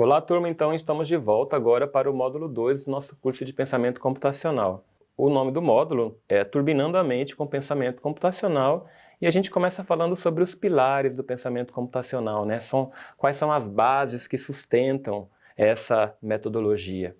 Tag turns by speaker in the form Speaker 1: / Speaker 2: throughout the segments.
Speaker 1: Olá turma, então estamos de volta agora para o módulo 2 do nosso curso de Pensamento Computacional. O nome do módulo é Turbinando a Mente com Pensamento Computacional e a gente começa falando sobre os pilares do pensamento computacional, né? São, quais são as bases que sustentam essa metodologia.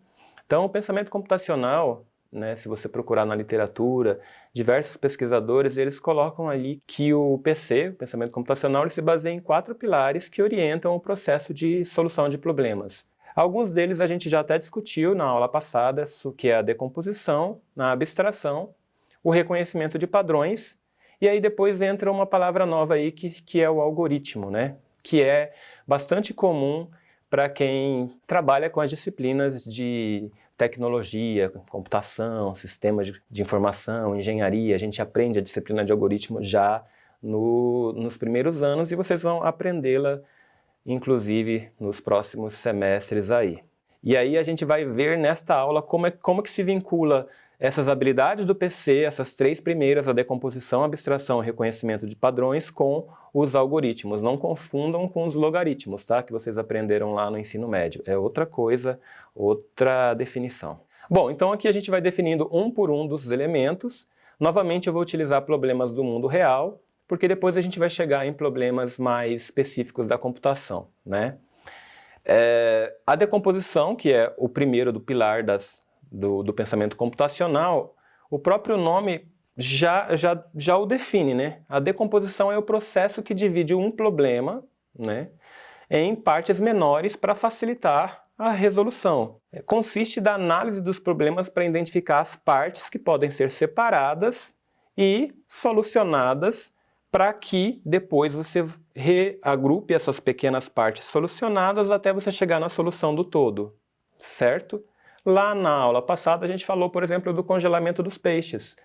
Speaker 1: Então o pensamento computacional né, se você procurar na literatura, diversos pesquisadores eles colocam ali que o PC, o pensamento computacional, ele se baseia em quatro pilares que orientam o processo de solução de problemas. Alguns deles a gente já até discutiu na aula passada, que é a decomposição, a abstração, o reconhecimento de padrões, e aí depois entra uma palavra nova aí que, que é o algoritmo, né? que é bastante comum para quem trabalha com as disciplinas de tecnologia, computação, sistemas de, informação, engenharia, a gente aprende a disciplina de algoritmo já no, nos primeiros anos e vocês vão aprendê-la, inclusive, nos próximos semestres aí. E aí a gente vai ver nesta aula como, é, como que se vincula essas habilidades do PC, essas três primeiras, a decomposição, abstração e reconhecimento de padrões, com os algoritmos. Não confundam com os logaritmos, tá? Que vocês aprenderam lá no ensino médio. É outra coisa, outra definição. Bom, então aqui a gente vai definindo um por um dos elementos. Novamente eu vou utilizar problemas do mundo real, porque depois a gente vai chegar em problemas mais específicos da computação, né? É, a decomposição, que é o primeiro do pilar das do, do pensamento computacional, o próprio nome já, já, já o define, né? A decomposição é o processo que divide um problema né, em partes menores para facilitar a resolução. É, consiste da análise dos problemas para identificar as partes que podem ser separadas e solucionadas para que depois você reagrupe essas pequenas partes solucionadas até você chegar na solução do todo, certo? Lá na aula passada a gente falou, por exemplo, do congelamento dos peixes.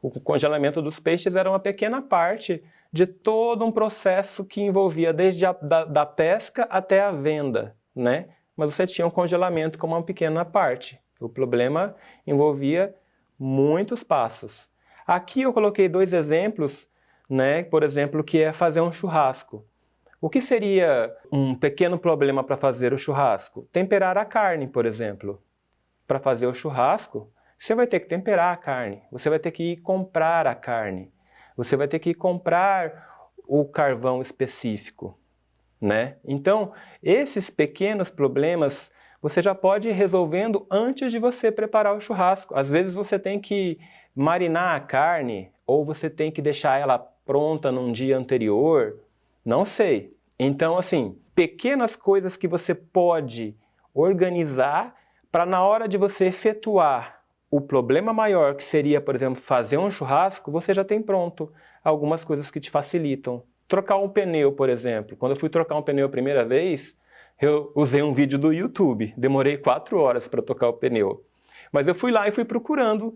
Speaker 1: O congelamento dos peixes era uma pequena parte de todo um processo que envolvia desde a da, da pesca até a venda, né? Mas você tinha um congelamento como uma pequena parte. O problema envolvia muitos passos. Aqui eu coloquei dois exemplos, né? por exemplo, que é fazer um churrasco. O que seria um pequeno problema para fazer o churrasco? Temperar a carne, por exemplo para fazer o churrasco, você vai ter que temperar a carne, você vai ter que ir comprar a carne, você vai ter que ir comprar o carvão específico, né? Então, esses pequenos problemas você já pode ir resolvendo antes de você preparar o churrasco. Às vezes você tem que marinar a carne ou você tem que deixar ela pronta num dia anterior, não sei. Então, assim, pequenas coisas que você pode organizar para na hora de você efetuar o problema maior, que seria, por exemplo, fazer um churrasco, você já tem pronto algumas coisas que te facilitam. Trocar um pneu, por exemplo. Quando eu fui trocar um pneu a primeira vez, eu usei um vídeo do YouTube. Demorei quatro horas para trocar o pneu. Mas eu fui lá e fui procurando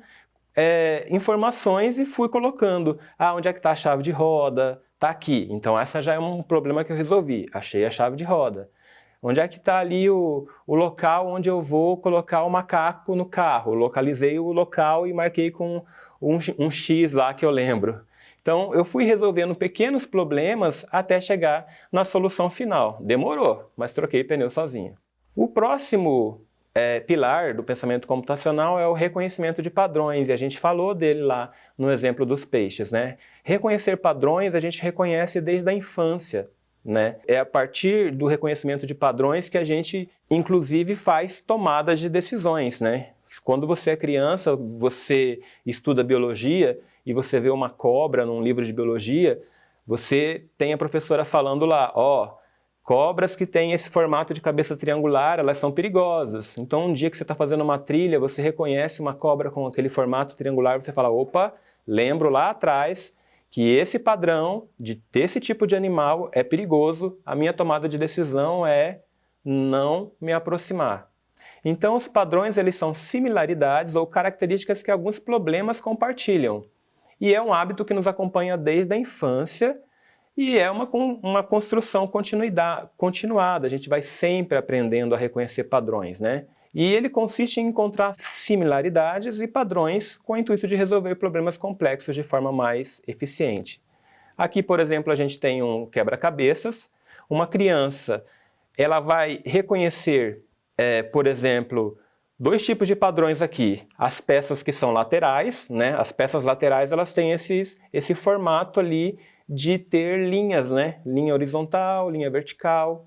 Speaker 1: é, informações e fui colocando. Ah, onde é que está a chave de roda? Está aqui. Então essa já é um problema que eu resolvi. Achei a chave de roda. Onde é que está ali o, o local onde eu vou colocar o macaco no carro? Localizei o local e marquei com um, um X lá que eu lembro. Então, eu fui resolvendo pequenos problemas até chegar na solução final. Demorou, mas troquei pneu sozinho. O próximo é, pilar do pensamento computacional é o reconhecimento de padrões, e a gente falou dele lá no exemplo dos peixes. Né? Reconhecer padrões a gente reconhece desde a infância. Né? É a partir do reconhecimento de padrões que a gente, inclusive, faz tomadas de decisões. Né? Quando você é criança, você estuda biologia e você vê uma cobra num livro de biologia, você tem a professora falando lá, ó, oh, cobras que têm esse formato de cabeça triangular, elas são perigosas. Então, um dia que você está fazendo uma trilha, você reconhece uma cobra com aquele formato triangular, você fala, opa, lembro lá atrás que esse padrão de desse tipo de animal é perigoso, a minha tomada de decisão é não me aproximar. Então os padrões eles são similaridades ou características que alguns problemas compartilham. E é um hábito que nos acompanha desde a infância e é uma, uma construção continuada, a gente vai sempre aprendendo a reconhecer padrões, né? E ele consiste em encontrar similaridades e padrões com o intuito de resolver problemas complexos de forma mais eficiente. Aqui, por exemplo, a gente tem um quebra-cabeças, uma criança ela vai reconhecer, é, por exemplo, dois tipos de padrões aqui. As peças que são laterais, né? As peças laterais elas têm esses, esse formato ali de ter linhas, né? Linha horizontal, linha vertical.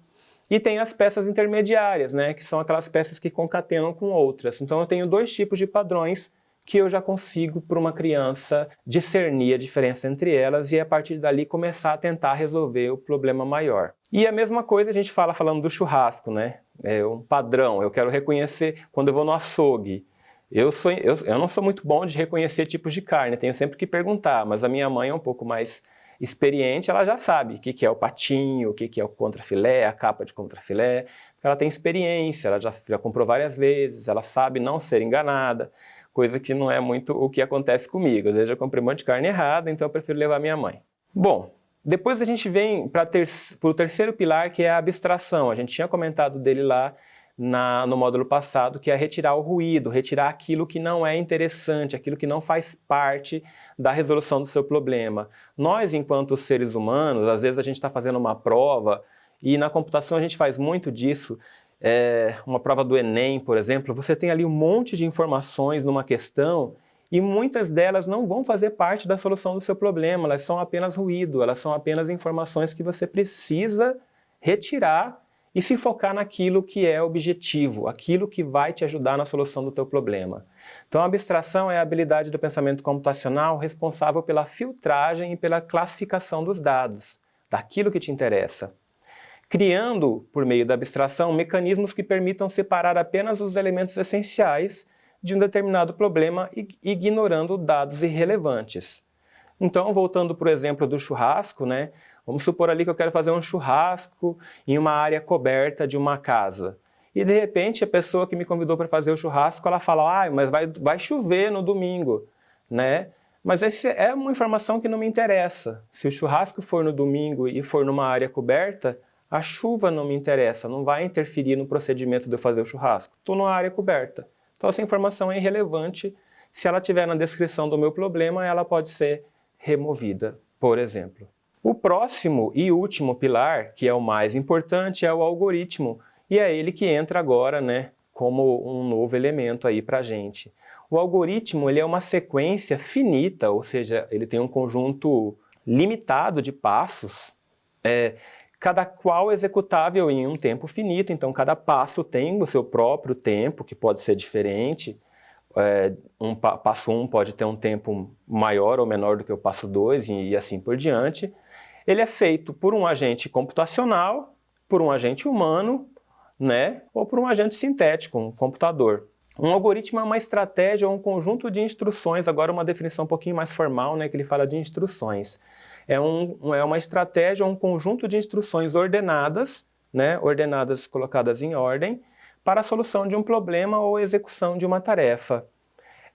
Speaker 1: E tem as peças intermediárias, né? Que são aquelas peças que concatenam com outras. Então eu tenho dois tipos de padrões que eu já consigo, para uma criança, discernir a diferença entre elas e a partir dali começar a tentar resolver o problema maior. E a mesma coisa a gente fala falando do churrasco, né? É um padrão, eu quero reconhecer quando eu vou no açougue. Eu, sou, eu, eu não sou muito bom de reconhecer tipos de carne, tenho sempre que perguntar, mas a minha mãe é um pouco mais experiente, ela já sabe o que, que é o patinho, o que, que é o contrafilé, a capa de contrafilé, ela tem experiência, ela já, já comprou várias vezes, ela sabe não ser enganada, coisa que não é muito o que acontece comigo. Às vezes eu comprei um monte de carne errada, então eu prefiro levar minha mãe. Bom, depois a gente vem para ter, o terceiro pilar, que é a abstração. A gente tinha comentado dele lá na, no módulo passado, que é retirar o ruído, retirar aquilo que não é interessante, aquilo que não faz parte da resolução do seu problema. Nós, enquanto seres humanos, às vezes a gente está fazendo uma prova, e na computação a gente faz muito disso, é, uma prova do Enem, por exemplo, você tem ali um monte de informações numa questão e muitas delas não vão fazer parte da solução do seu problema, elas são apenas ruído, elas são apenas informações que você precisa retirar e se focar naquilo que é objetivo, aquilo que vai te ajudar na solução do teu problema. Então a abstração é a habilidade do pensamento computacional responsável pela filtragem e pela classificação dos dados, daquilo que te interessa criando, por meio da abstração, mecanismos que permitam separar apenas os elementos essenciais de um determinado problema, ignorando dados irrelevantes. Então, voltando para o exemplo do churrasco, né? Vamos supor ali que eu quero fazer um churrasco em uma área coberta de uma casa. E de repente a pessoa que me convidou para fazer o churrasco, ela fala, ah, mas vai, vai chover no domingo, né? Mas essa é uma informação que não me interessa. Se o churrasco for no domingo e for numa área coberta, a chuva não me interessa, não vai interferir no procedimento de eu fazer o churrasco. Estou numa área coberta. Então essa informação é irrelevante. Se ela estiver na descrição do meu problema, ela pode ser removida, por exemplo. O próximo e último pilar, que é o mais importante, é o algoritmo. E é ele que entra agora né, como um novo elemento aí para a gente. O algoritmo ele é uma sequência finita, ou seja, ele tem um conjunto limitado de passos, é, cada qual executável em um tempo finito, então cada passo tem o seu próprio tempo, que pode ser diferente, é, um passo 1 um pode ter um tempo maior ou menor do que o passo 2 e, e assim por diante. Ele é feito por um agente computacional, por um agente humano, né, ou por um agente sintético, um computador. Um algoritmo é uma estratégia ou um conjunto de instruções, agora uma definição um pouquinho mais formal, né, que ele fala de instruções é, um, é uma estratégia, um conjunto de instruções ordenadas, né, ordenadas colocadas em ordem, para a solução de um problema ou execução de uma tarefa.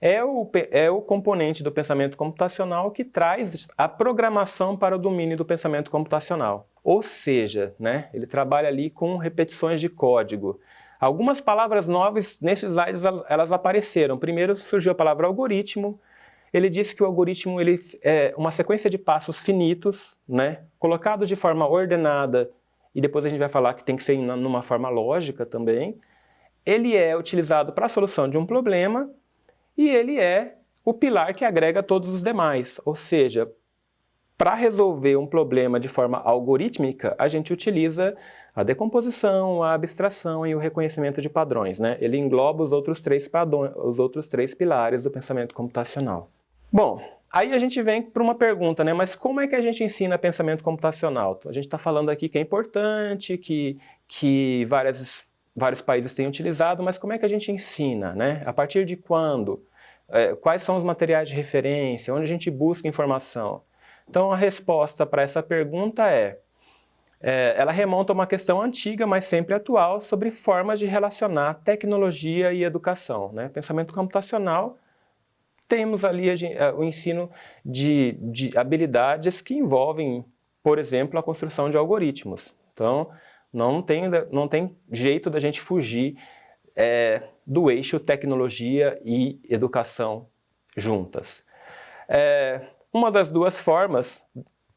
Speaker 1: É o, é o componente do pensamento computacional que traz a programação para o domínio do pensamento computacional. Ou seja, né, ele trabalha ali com repetições de código. Algumas palavras novas nesses slides elas apareceram. Primeiro surgiu a palavra algoritmo, ele disse que o algoritmo ele é uma sequência de passos finitos, né, colocados de forma ordenada, e depois a gente vai falar que tem que ser numa forma lógica também. Ele é utilizado para a solução de um problema e ele é o pilar que agrega todos os demais, ou seja, para resolver um problema de forma algorítmica, a gente utiliza a decomposição, a abstração e o reconhecimento de padrões. Né? Ele engloba os outros, três padrões, os outros três pilares do pensamento computacional. Bom, aí a gente vem para uma pergunta, né? Mas como é que a gente ensina pensamento computacional? A gente está falando aqui que é importante, que, que várias, vários países têm utilizado, mas como é que a gente ensina, né? A partir de quando? É, quais são os materiais de referência? Onde a gente busca informação? Então a resposta para essa pergunta é, é, ela remonta a uma questão antiga, mas sempre atual, sobre formas de relacionar tecnologia e educação. Né? Pensamento computacional temos ali a, o ensino de, de habilidades que envolvem, por exemplo, a construção de algoritmos. Então, não tem, não tem jeito da gente fugir é, do eixo tecnologia e educação juntas. É, uma das duas formas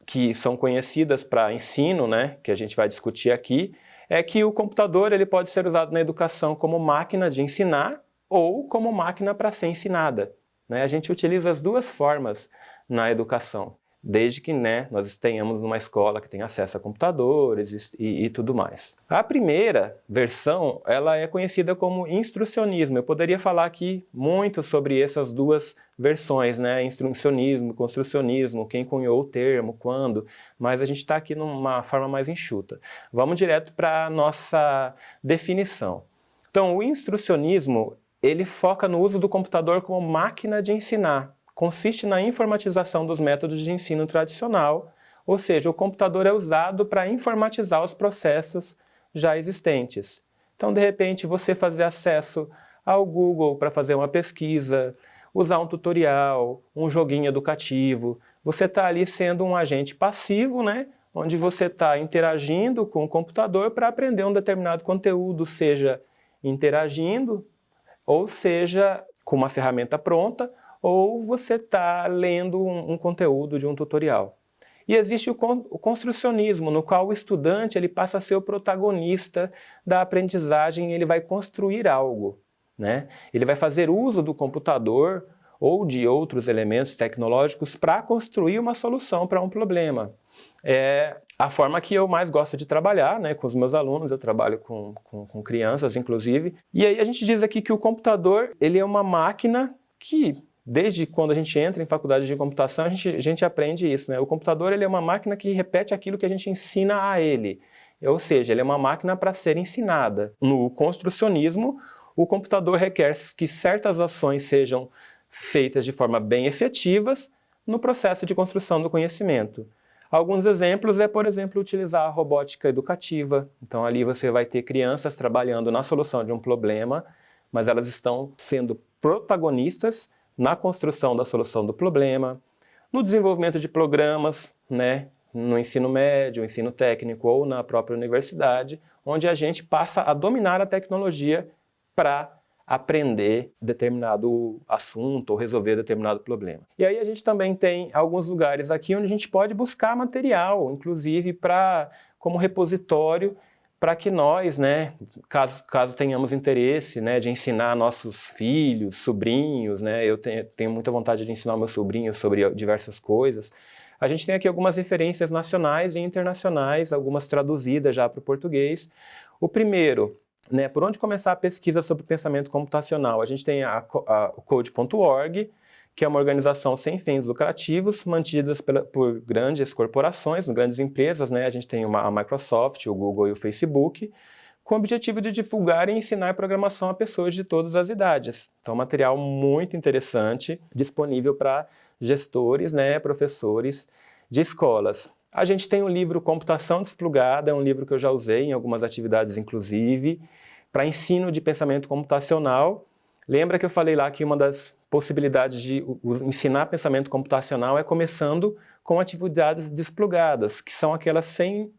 Speaker 1: que são conhecidas para ensino, né, que a gente vai discutir aqui, é que o computador ele pode ser usado na educação como máquina de ensinar ou como máquina para ser ensinada. Né? A gente utiliza as duas formas na educação desde que né, nós tenhamos uma escola que tenha acesso a computadores e, e, tudo mais. A primeira versão, ela é conhecida como instrucionismo. Eu poderia falar aqui muito sobre essas duas versões, né, instrucionismo, construcionismo, quem cunhou o termo, quando, mas a gente está aqui numa forma mais enxuta. Vamos direto para a nossa definição. Então, o instrucionismo, ele foca no uso do computador como máquina de ensinar, consiste na informatização dos métodos de ensino tradicional, ou seja, o computador é usado para informatizar os processos já existentes. Então, de repente, você fazer acesso ao Google para fazer uma pesquisa, usar um tutorial, um joguinho educativo, você está ali sendo um agente passivo, né? onde você está interagindo com o computador para aprender um determinado conteúdo, seja interagindo, ou seja com uma ferramenta pronta, ou você está lendo um, um, conteúdo de um tutorial. E existe o, con o construcionismo, no qual o estudante ele passa a ser o protagonista da aprendizagem ele vai construir algo. Né? Ele vai fazer uso do computador ou de outros elementos tecnológicos para construir uma solução para um problema. É a forma que eu mais gosto de trabalhar né, com os meus alunos, eu trabalho com, com, com crianças, inclusive. E aí a gente diz aqui que o computador ele é uma máquina que Desde quando a gente entra em faculdade de computação, a gente, a gente aprende isso. Né? O computador ele é uma máquina que repete aquilo que a gente ensina a ele. Ou seja, ele é uma máquina para ser ensinada. No construcionismo, o computador requer que certas ações sejam feitas de forma bem efetivas no processo de construção do conhecimento. Alguns exemplos é, por exemplo, utilizar a robótica educativa. Então ali você vai ter crianças trabalhando na solução de um problema, mas elas estão sendo protagonistas na construção da solução do problema, no desenvolvimento de programas, né, no ensino médio, ensino técnico ou na própria universidade, onde a gente passa a dominar a tecnologia para aprender determinado assunto ou resolver determinado problema. E aí a gente também tem alguns lugares aqui onde a gente pode buscar material, inclusive para como repositório para que nós, né, caso, caso tenhamos interesse né, de ensinar nossos filhos, sobrinhos, né, eu tenho, tenho muita vontade de ensinar meus sobrinhos sobre diversas coisas, a gente tem aqui algumas referências nacionais e internacionais, algumas traduzidas já para o português. O primeiro, né, por onde começar a pesquisa sobre pensamento computacional? A gente tem a, a code.org, que é uma organização sem fins lucrativos, mantidas pela, por grandes corporações, grandes empresas, né? a gente tem uma, a Microsoft, o Google e o Facebook, com o objetivo de divulgar e ensinar programação a pessoas de todas as idades. Então, material muito interessante, disponível para gestores, né, professores de escolas. A gente tem o livro Computação Desplugada, é um livro que eu já usei em algumas atividades, inclusive, para ensino de pensamento computacional. Lembra que eu falei lá que uma das possibilidades de ensinar pensamento computacional é começando com atividades desplugadas, que são aquelas sem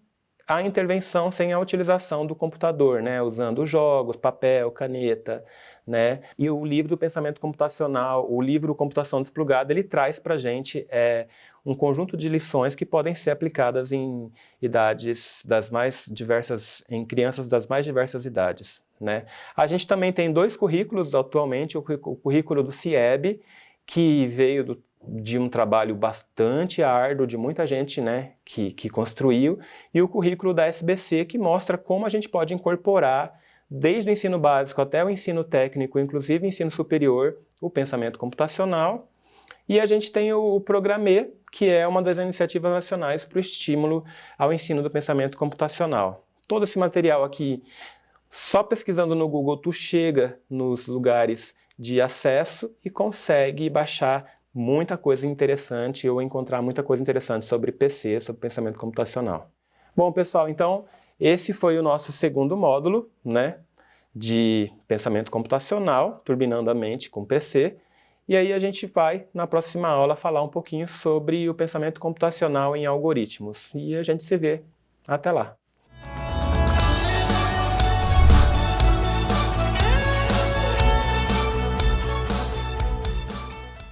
Speaker 1: a intervenção, sem a utilização do computador, né? usando jogos, papel, caneta, né? E o livro do pensamento computacional, o livro Computação Desplugada, ele traz para a gente é, um conjunto de lições que podem ser aplicadas em idades das mais diversas, em crianças das mais diversas idades. Né? A gente também tem dois currículos atualmente, o currículo do CIEB, que veio do, de um trabalho bastante árduo de muita gente né, que, que construiu, e o currículo da SBC, que mostra como a gente pode incorporar, desde o ensino básico até o ensino técnico, inclusive ensino superior, o pensamento computacional. E a gente tem o, o Programê, que é uma das iniciativas nacionais para o estímulo ao ensino do pensamento computacional. Todo esse material aqui só pesquisando no Google tu chega nos lugares de acesso e consegue baixar muita coisa interessante ou encontrar muita coisa interessante sobre PC, sobre pensamento computacional. Bom, pessoal, então esse foi o nosso segundo módulo, né, de pensamento computacional, turbinando a mente com PC. E aí a gente vai, na próxima aula, falar um pouquinho sobre o pensamento computacional em algoritmos. E a gente se vê. Até lá!